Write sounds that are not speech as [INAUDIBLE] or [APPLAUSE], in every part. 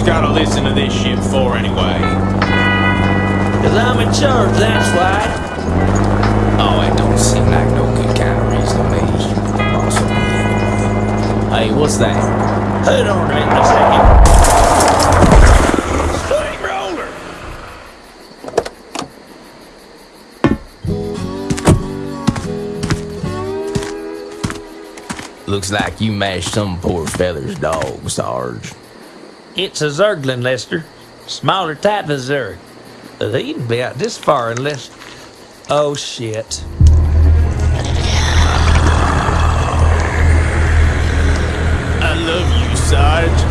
Sarge, why we always gotta listen to this shit for anyway? Cause I'm in charge, that's why. Oh, it don't seem like no good kind of reason to me. Anyway. Hey, what's that? Hold on a minute a second. Looks like you mashed some poor feather's dog, Sarge. It's a Zerglin, Lester. Smaller type of Zerg. They'd be out this far unless... Oh, shit. I love you, Sarge.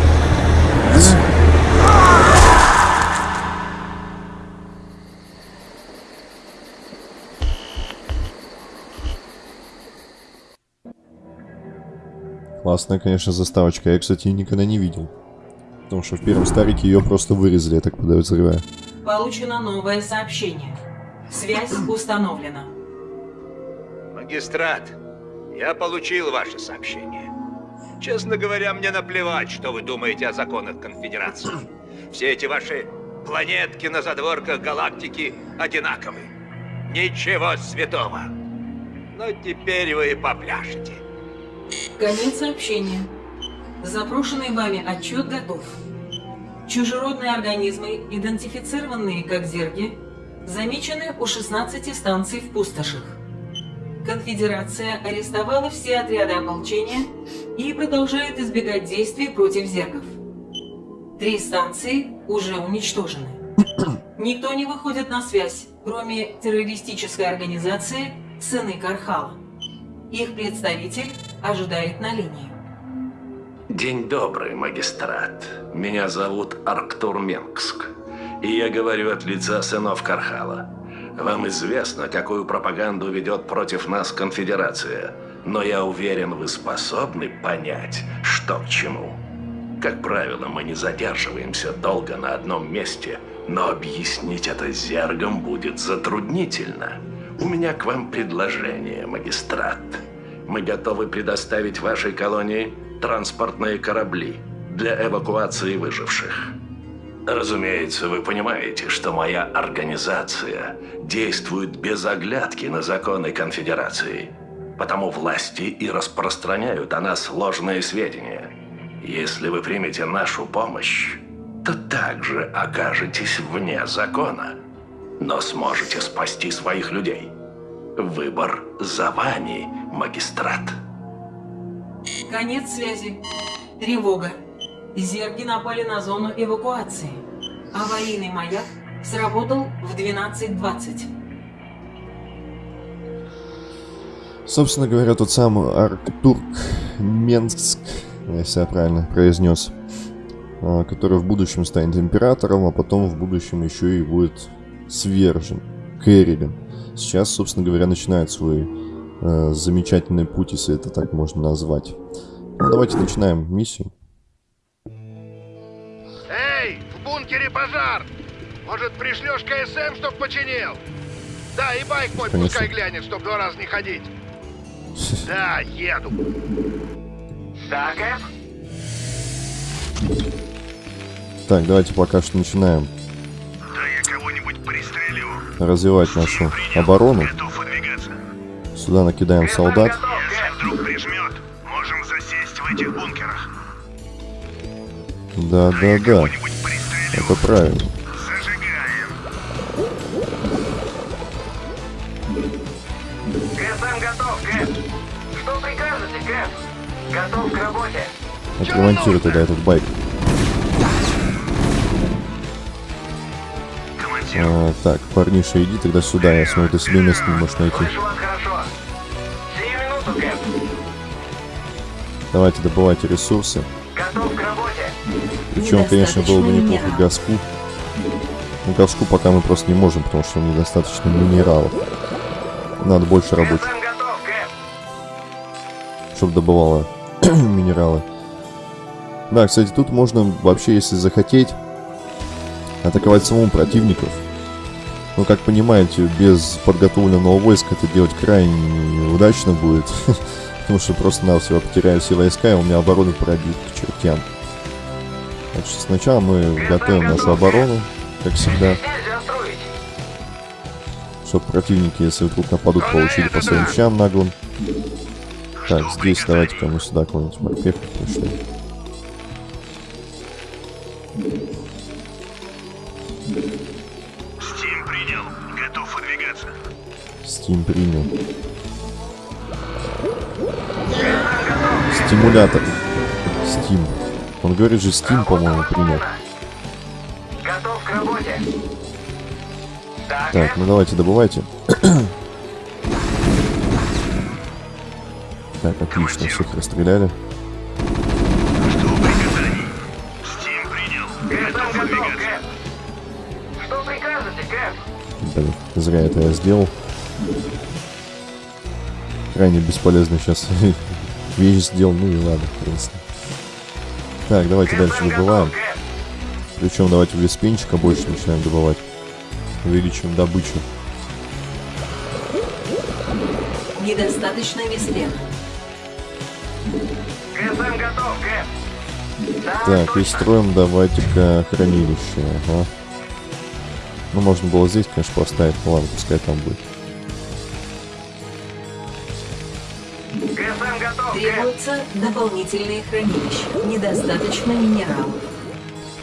Классная, конечно, заставочка. Я, кстати, ее никогда не видел. Потому что в первом старике ее просто вырезали, я так подозреваю. Получено новое сообщение. Связь установлена. Магистрат, я получил ваше сообщение. Честно говоря, мне наплевать, что вы думаете о законах Конфедерации. Все эти ваши планетки на задворках галактики одинаковы. Ничего святого. Но теперь вы попляшете. Конец сообщения. Запрошенный вами отчет готов. Чужеродные организмы, идентифицированные как зерги, замечены у 16 станций в пустошах. Конфедерация арестовала все отряды ополчения и продолжает избегать действий против зергов. Три станции уже уничтожены. Никто не выходит на связь, кроме террористической организации «Сыны Кархала». Их представитель ожидает на линии. День добрый, магистрат. Меня зовут Арктур Менгск. И я говорю от лица сынов Кархала. Вам известно, какую пропаганду ведет против нас конфедерация. Но я уверен, вы способны понять, что к чему. Как правило, мы не задерживаемся долго на одном месте, но объяснить это зергам будет затруднительно. У меня к вам предложение, магистрат. Мы готовы предоставить вашей колонии транспортные корабли для эвакуации выживших. Разумеется, вы понимаете, что моя организация действует без оглядки на законы конфедерации, потому власти и распространяют о нас ложные сведения. Если вы примете нашу помощь, то также окажетесь вне закона, но сможете спасти своих людей. Выбор за вами, магистрат. Конец связи. Тревога. Зерги напали на зону эвакуации. Аварийный маяк сработал в 12.20. Собственно говоря, тот самый Арктурк Менск, если я правильно произнес, а, который в будущем станет императором, а потом в будущем еще и будет свержен Керриган. Сейчас, собственно говоря, начинает свой э, замечательный путь, если это так можно назвать. Ну, давайте начинаем миссию. Эй, в бункере пожар! Может, пришлешь КСМ, чтоб починил? Да, и байк мой Конечно. пускай глянет, чтоб два раза не ходить. [LAUGHS] Да, еду. Да, Кэп? Так, давайте пока что начинаем Да я кого-нибудь пристрелю. развивать нашу оборону. Готов выдвигаться. Сюда накидаем солдат. Да, да, да. Это правильно. Готов, к работе. Отремонтируй тогда этот байк. А, так, парниша, иди тогда сюда. Я смотрю, ты себе место не можешь найти. Давайте добывайте ресурсы. Готов к работе. Причем, конечно, было бы неплохо газку. Ну, газку пока мы просто не можем, потому что недостаточно минералов. Надо больше рабочих, чтобы добывало [CLEARS THROAT] минералы. Да, кстати, тут можно вообще, если захотеть, атаковать самому противников. Но, как понимаете, без подготовленного войска это делать крайне неудачно будет. [LAUGHS] Потому что просто навсего потеряю все войска, и у меня оборону пробит к чертям. Что сначала мы готовим нашу оборону, как всегда, чтобы противники, если вдруг нападут, получили по своим щам наглым. Так, здесь давайте-ка мы сюда кого-нибудь морпеха пришли. Стим принял. Готов выдвигаться. Steam принял. Стимулятор. Steam. Он говорит же Steam, по-моему, [COUGHS] принял. Готов к работе. Так, Так, ну давайте добывайте. Так, отлично, всех расстреляли. Блин, зря это я сделал. Крайне бесполезно сейчас [LAUGHS] вещь сделал, ну и ладно, в принципе. Так, давайте дальше добываем. Причем давайте веспенчика больше начинаем добывать. Увеличиваем добычу. Недостаточно веспена. КСМ готов, Кэп. Да, Так, и точно. строим давайте-ка хранилище. Ага. Ну, можно было здесь, конечно, поставить. Ну ладно, пускай там будет. Требуются дополнительные хранилища. Недостаточно минералов.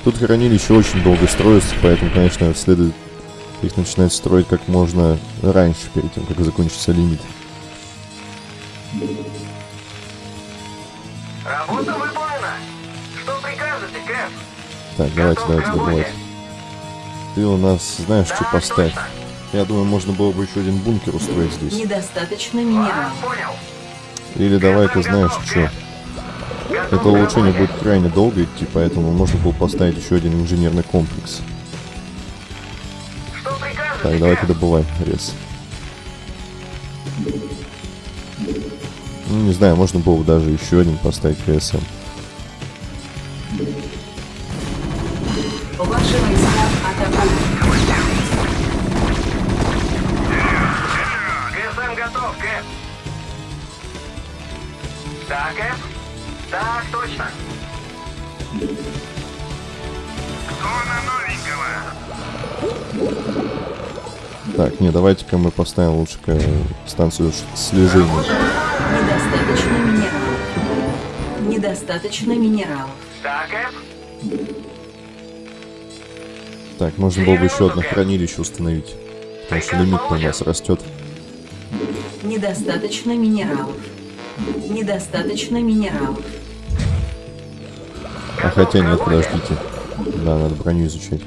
Тут хранилище очень долго строится, поэтому, конечно, следует их начинать строить как можно раньше, перед тем, как закончится лимит. Работа выполнена. Что прикажете, Кэп? Так, давайте, Готов давайте добывать. Ты у нас знаешь, что Да, поставь. точно. Я думаю, можно было бы еще один бункер устроить здесь. Недостаточно минералов. понял. Или давай, ты знаешь, что? Это улучшение будет крайне долго идти, поэтому можно было поставить еще один инженерный комплекс. Так, давай-ка Кэп? добывай, рез. Ну, не знаю, можно было бы даже еще один поставить КСМ. Так, точно. Кто на новенького? Так, не, давайте-ка мы поставим лучше станцию слежения. Недостаточно минералов. Недостаточно минералов. Кэп? Так, можно было бы еще одно хранилище установить. Потому что лимит у нас растет. Недостаточно минералов. Недостаточно минералов. А хотя нет, подождите. Да, надо броню изучать.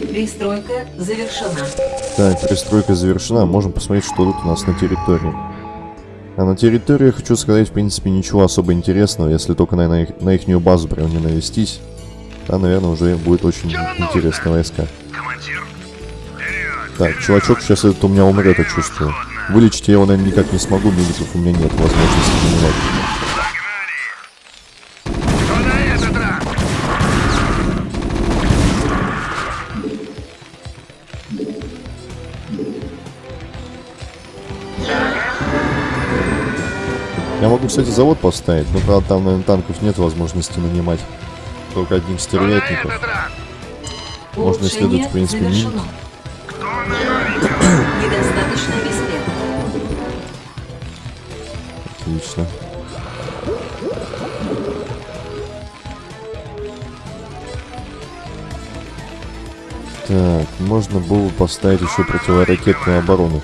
Пристройка завершена. Так, перестройка завершена. Можем посмотреть, что тут у нас на территории. А на территории, хочу сказать, в принципе, ничего особо интересного, если только на, на, их, на ихнюю базу прям не навестись. Там, наверное, уже будет очень интересные войска. Командир. Вперед. Так, чувачок сейчас этот у меня умрет, я чувствую. Вылечить я его, наверное, никак не смогу, медиков у меня нет возможности заменять. Кстати, завод поставить, но, правда, там, наверное, танков нет возможности нанимать. Только на стервятников. Можно исследовать, в принципе, веспена. Отлично. Так, можно было бы поставить еще противоракетную оборону.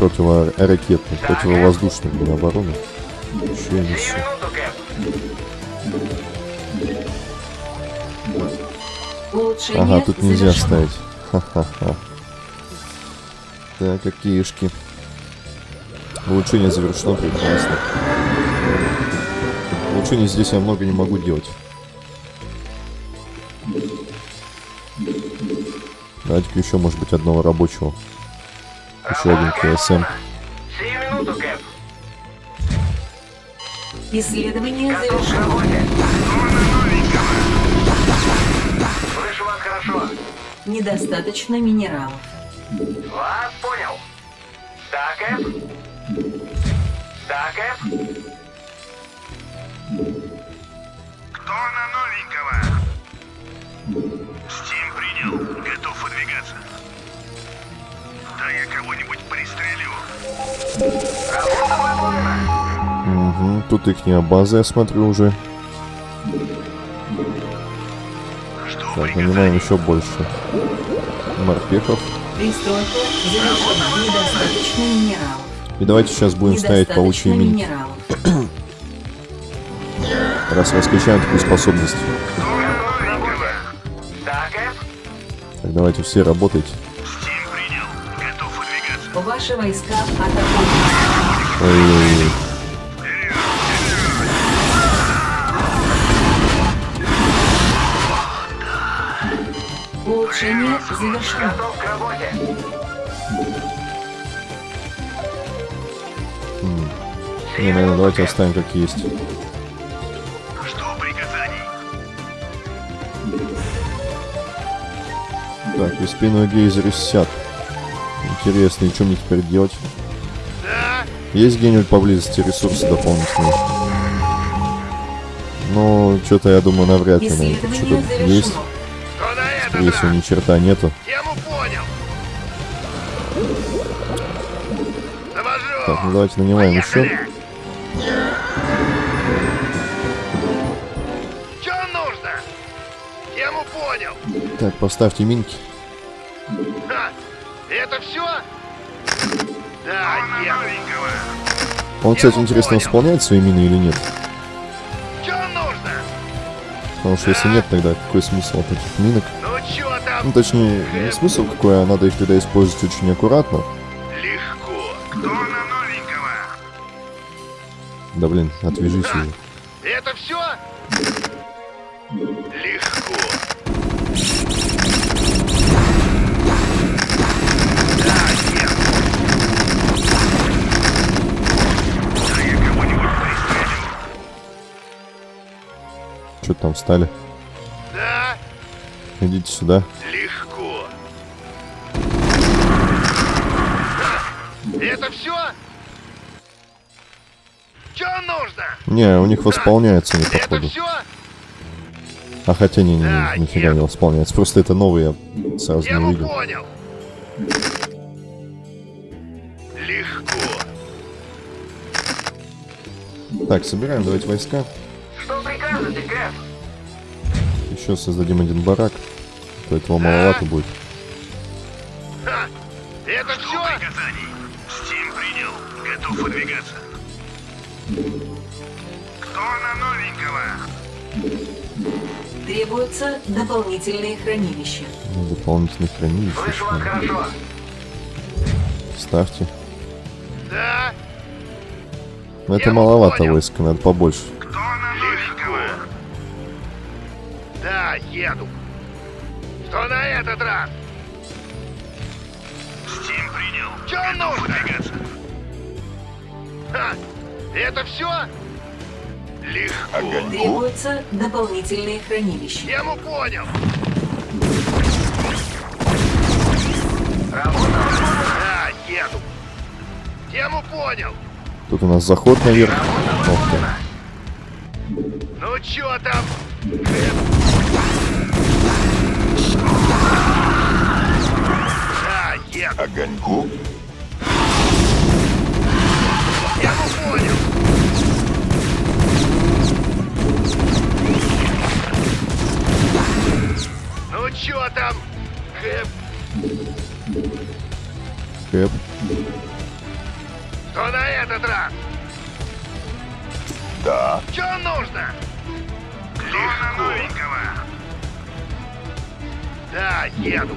Противовоздушную блин, оборону. Еще Кэп. Улучшение Ага, тут нельзя завершено. ставить. Ха-ха-ха. Так, какишки. Улучшение завершено, прекрасно. Улучшение здесь я много не могу делать. Давайте-ка еще, может быть, одного рабочего. Еще один КСМ. Сию минуту, Кэп. Исследование завершено. Слышу вас хорошо. Недостаточно минералов. Вас понял. Да, Кэп? Да, Кэп? Кто на новенького? Стим принял. Готов выдвигаться. Да я кого-нибудь пристрелю. Угу, тут их база, я смотрю уже. Что Так, нанимаем еще больше морпехов. И давайте сейчас будем ставить паучьи минералов. раз раскачаем такую способность. Кэп? Так, давайте все работайте. Ваши войска атакуют. Ой-ой-ой. Улучшение завершено. Готов к работе. Не, наверное, давайте оставим как есть. Что приказаний? Так, и спину гейзеры сят. Интересно, и что мне теперь делать? Да? Есть где-нибудь поблизости ресурсы дополнительные? Ну, что-то я думаю, навряд ли. Что-то есть. на этот Скорее всего, ни черта нету. Тему понял. Завожу. Так, ну давайте нанимаем еще. Поехали. Что нужно? Тему понял. Так, поставьте минки. Он, кстати, интересно, исполняет свои мины или нет? Потому что если нет, тогда какой смысл от этих минок? Ну? Ну, точнее, не смысл какой, а надо их тогда использовать очень аккуратно. Легко. Кто на новенького? Да блин, отвяжись уже. Это все? Легко. Что там встали? Да, Идите сюда. легко. Это все? Что нужно? Не, у них восполняется не Это походу. все? А хотя не, не, Да, не, нифига нет. не восполняется. Просто это новый, я сразу не Тему увидел. понял. Легко. Так, собираем, давайте войска. Еще создадим один барак. То этого маловато будет. Ха! Это все? приказаний? Стим принял. Готов выдвигаться. Кто на новенького? Требуются дополнительные хранилища. Ну, Дополнительных хранилищ. Слышу вас хорошо. Ставьте. Да? Но это Я маловато понял. войска, надо побольше. Еду. Что на этот раз? Стим принял. Че нужно? Ха! Это все? Легко. Требуются дополнительные хранилища. Тему понял. Да, еду. Тему понял. Тут у нас заход наверх. Ох. Ну чё там? Еду. Огоньку? Тему понял. Ну чё там? Хэп, Кэп. что на этот раз? Да. Чё нужно? Легко. Да, еду.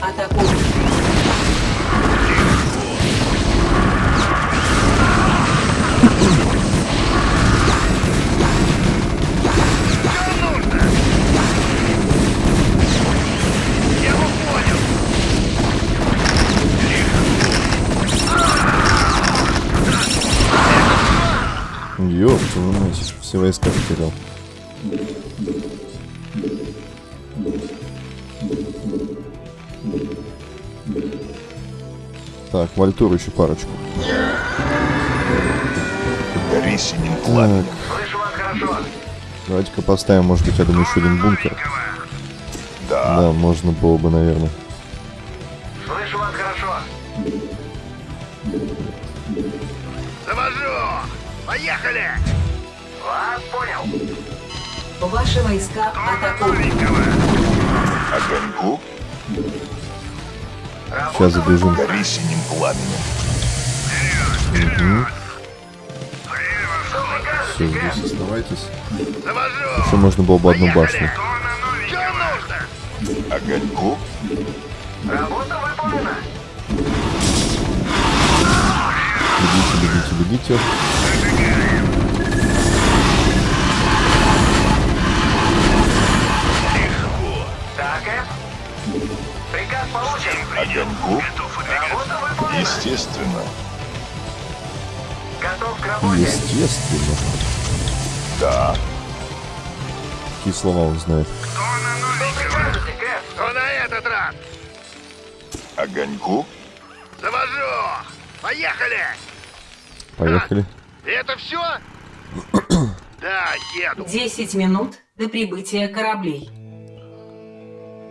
атакуют. Что нужно? Я его понял. Ёп, твою мать, все войска потерял. Так, Вальтур еще парочку. Гори синим Так, давайте-ка поставим, может быть, рядом еще один бункер. Да, Да, можно было бы, наверное. Слышу вас хорошо. Завожу. Поехали. Вас понял. Ваши войска атакуют. огоньку, Сейчас забежим. гори синим пламенем. Прикажете, Все, здесь оставайтесь. Еще можно было бы одну башню. Огоньку, Работа выполнена. Бегите, бегите, бегите. Естественно. Готов к работе. Естественно. Да, Какие слова он знает. Что прикажете, Кэп? Что на этот раз? огоньку, Завожу. Поехали. Поехали. Это все? [COUGHS] Да, еду. 10 минут до прибытия кораблей.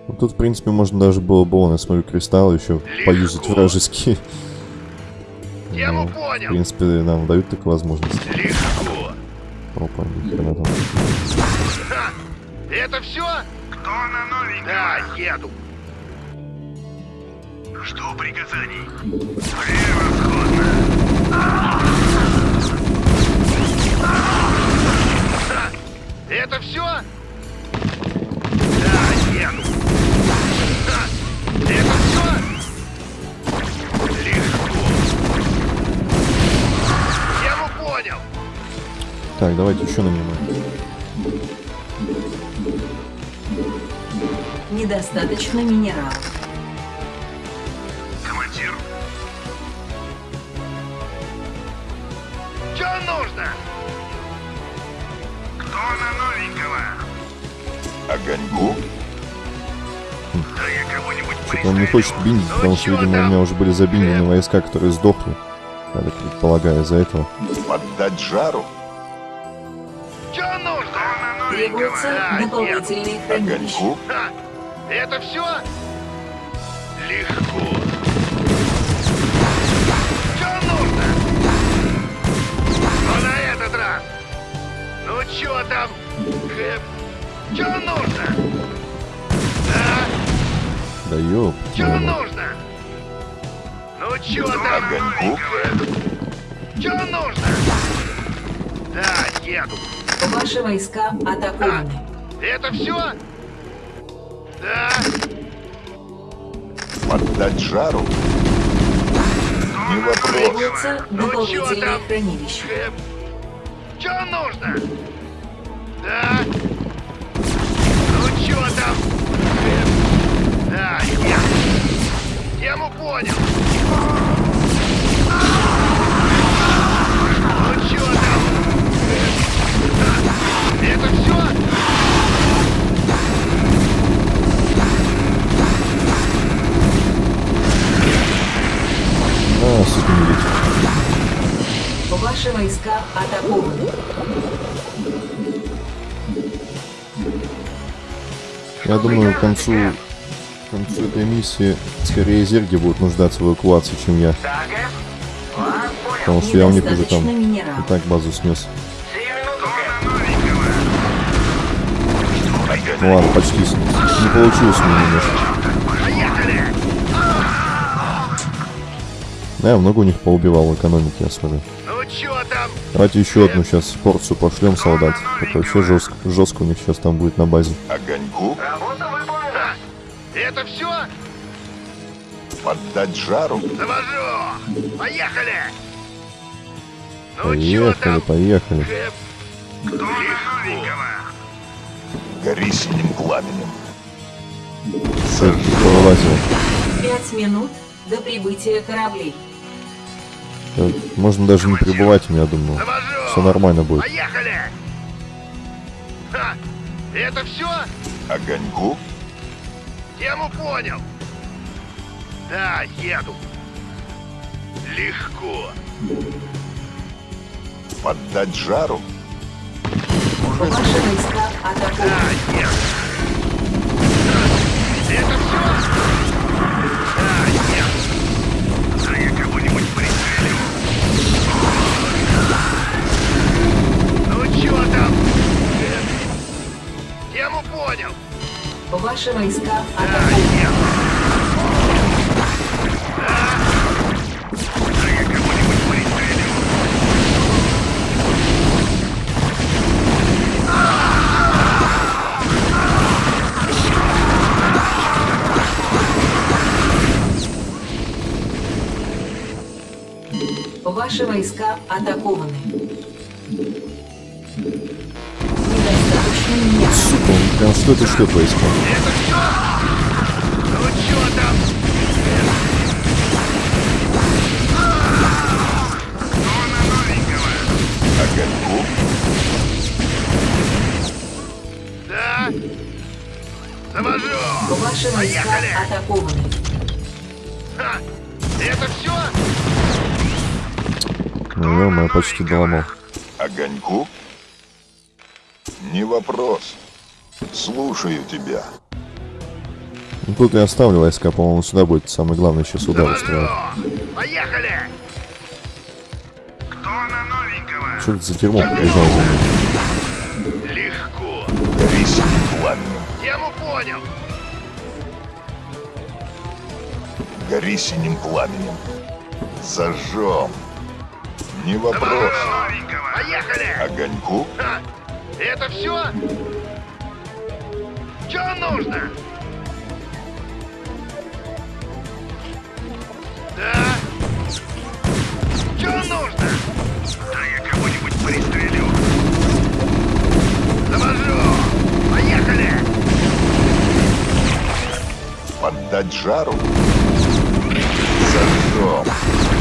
Ну, тут, в принципе, можно даже было бы, я смотрю, кристаллы еще поюзать вражеские. Тему Ну, В понял. принципе, нам дают такую возможность. Легко. Опа, ни хрена там. Ха. Это все? Кто на новенького? Да, еду. Жду приказаний. Превосходно. Это все? Понял. Так, давайте еще нанимаем. Недостаточно минералов. Командир. Что нужно? Кто на новенького? огоньку, Да я кого-нибудь Что-то он не хочет биндить, потому что, видимо, у меня уже были забиндены войска, которые сдохли. Так предполагаю, из-за этого. поддать жару, Что нужно? Да, нет. дополнительные хранилища. огоньку, Ха. Это все? Легко. Что нужно? Что на этот раз? Ну чё там? Хэп? Что нужно? Да? Да. Что твою мать. нужно? Ну чё там? огоньку, Что нужно? Да, еду. Ваши войска атакованы. Это все? Да. поддать жару, не вопрос, Требуются Ну чё дополнительные там? хранилища. Хэп? Что нужно? Да. Ну чё там? Хэп? Да, я. Тему понял. Это все? А, сука, не летит. Ваши войска атакованы. Я думаю, к концу, к концу этой миссии скорее зерги будут нуждаться в эвакуации, чем я. Понял. Потому что я у них уже там и так базу снес. Ну ладно, почти снес. Не получилось меня немножко. Поехали! Да, я много у них поубивал экономики, я смотрю. Ну там? Давайте еще одну сейчас порцию пошлем солдат. Так вообще жестко, жестко у них сейчас там будет на базе. огоньку. Это все? Поддать жару? Завожу! Поехали! Ну Поехали, поехали. Кэп? Кто? Гори синим пламенем. Повылазил. Пять минут до прибытия кораблей. Э, Можно даже не прибывать, я думаю. Все нормально будет. Поехали! Ха! Это все? Огоньку? Тему понял. Да, еду. Легко. Поддать жару? Ваши войска Да, атакованы. еду. Это все? Да, еду. Да я кого-нибудь пристрелю. Ну чё там? Тему понял. Ваши войска еду. Ваши войска атакованы. Недостаточно. Сука, он прям что что происходит? Это все? Ну чё там? Да? Завожу! Ваши войска Поехали! атакованы. Ха! Это все? Ну, я почти доломал. Огоньку? Не вопрос. Слушаю тебя. Ну, тут я оставлю войска, по-моему, сюда будет самый главный сейчас удар устраивать. Завожу! Поехали! Кто на новенького? Что это за дерьмо побежал за? Легко. Гори синим пламенем. Тему понял. Гори синим пламенем. Зажжем. Не вопрос. Поехали! Огоньку? Ха! Это все? Что нужно? Да? Что нужно? Да я кого-нибудь пристрелю. Завожу! Поехали! Поддать жару? Зажжем.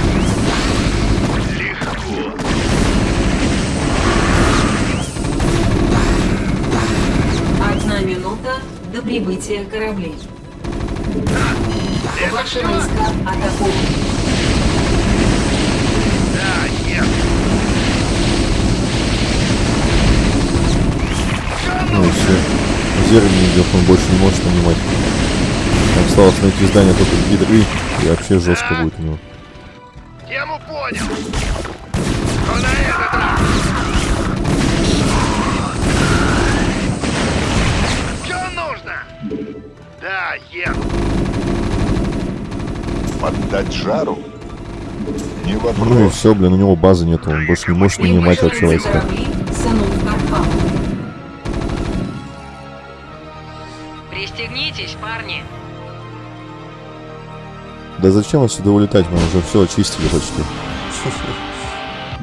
До прибытия кораблей. Это Ваши войска атакованы. Да, нет. Что Ну и все. Зерни идет, он больше не может нанимать. Осталось найти здание только гидры, и вообще жестко будет у него. Тему понял. Что на этот Еду. Поддать жару? Не Ну и вопрос. все, блин, у него базы нету, он больше не может нанимать вообще войска. Пристегнитесь, парни. Да зачем отсюда улетать, мы уже все очистили почти.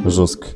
[LAUGHS] Жестко.